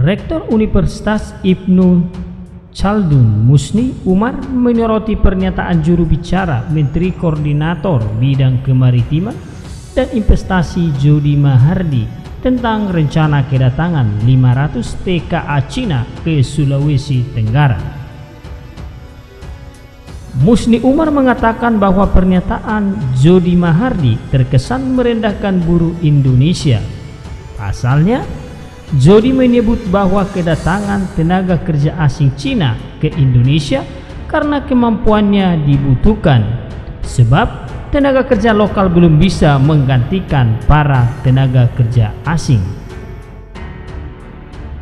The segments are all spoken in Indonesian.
Rektor Universitas Ibnu Chaldun Musni Umar menyoroti pernyataan juru bicara Menteri Koordinator Bidang Kemaritiman dan Investasi Jody Mahardi tentang rencana kedatangan 500 TKA Cina ke Sulawesi Tenggara. Musni Umar mengatakan bahwa pernyataan Jody Mahardi terkesan merendahkan buruh Indonesia. Pasalnya, Jody menyebut bahwa kedatangan tenaga kerja asing Cina ke Indonesia karena kemampuannya dibutuhkan, sebab tenaga kerja lokal belum bisa menggantikan para tenaga kerja asing.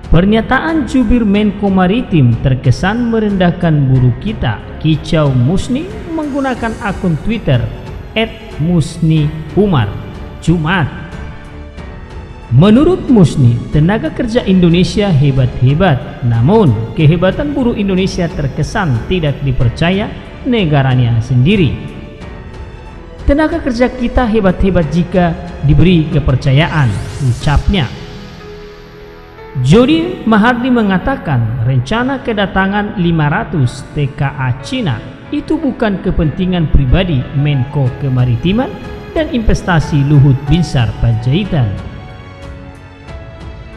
Pernyataan jubir Menko Maritim terkesan merendahkan buruh kita. Kicau Musni menggunakan akun Twitter @musni_umar Jumat. Menurut Musni, tenaga kerja Indonesia hebat-hebat, namun kehebatan buruh Indonesia terkesan tidak dipercaya negaranya sendiri. Tenaga kerja kita hebat-hebat jika diberi kepercayaan, ucapnya. Jody Mahardi mengatakan rencana kedatangan 500 TKA Cina itu bukan kepentingan pribadi Menko Kemaritiman dan Investasi Luhut Binsar Panjaitan.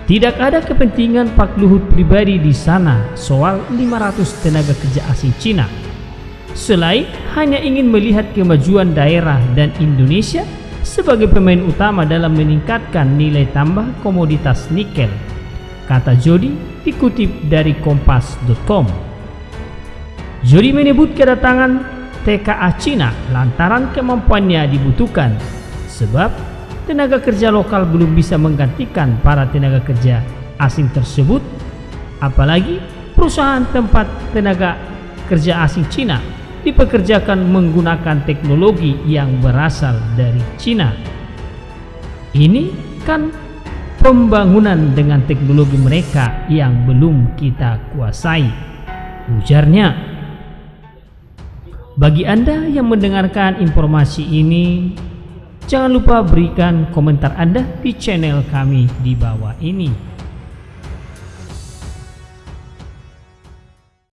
Tidak ada kepentingan Pak Luhut pribadi di sana soal 500 tenaga kerja asing Cina. Selain hanya ingin melihat kemajuan daerah dan Indonesia sebagai pemain utama dalam meningkatkan nilai tambah komoditas nikel kata Jody dikutip dari kompas.com. Jody menyebut kedatangan TKA Cina lantaran kemampuannya dibutuhkan sebab tenaga kerja lokal belum bisa menggantikan para tenaga kerja asing tersebut apalagi perusahaan tempat tenaga kerja asing Cina dipekerjakan menggunakan teknologi yang berasal dari Cina. Ini kan pembangunan dengan teknologi mereka yang belum kita kuasai. Ujarnya, bagi Anda yang mendengarkan informasi ini, jangan lupa berikan komentar Anda di channel kami di bawah ini.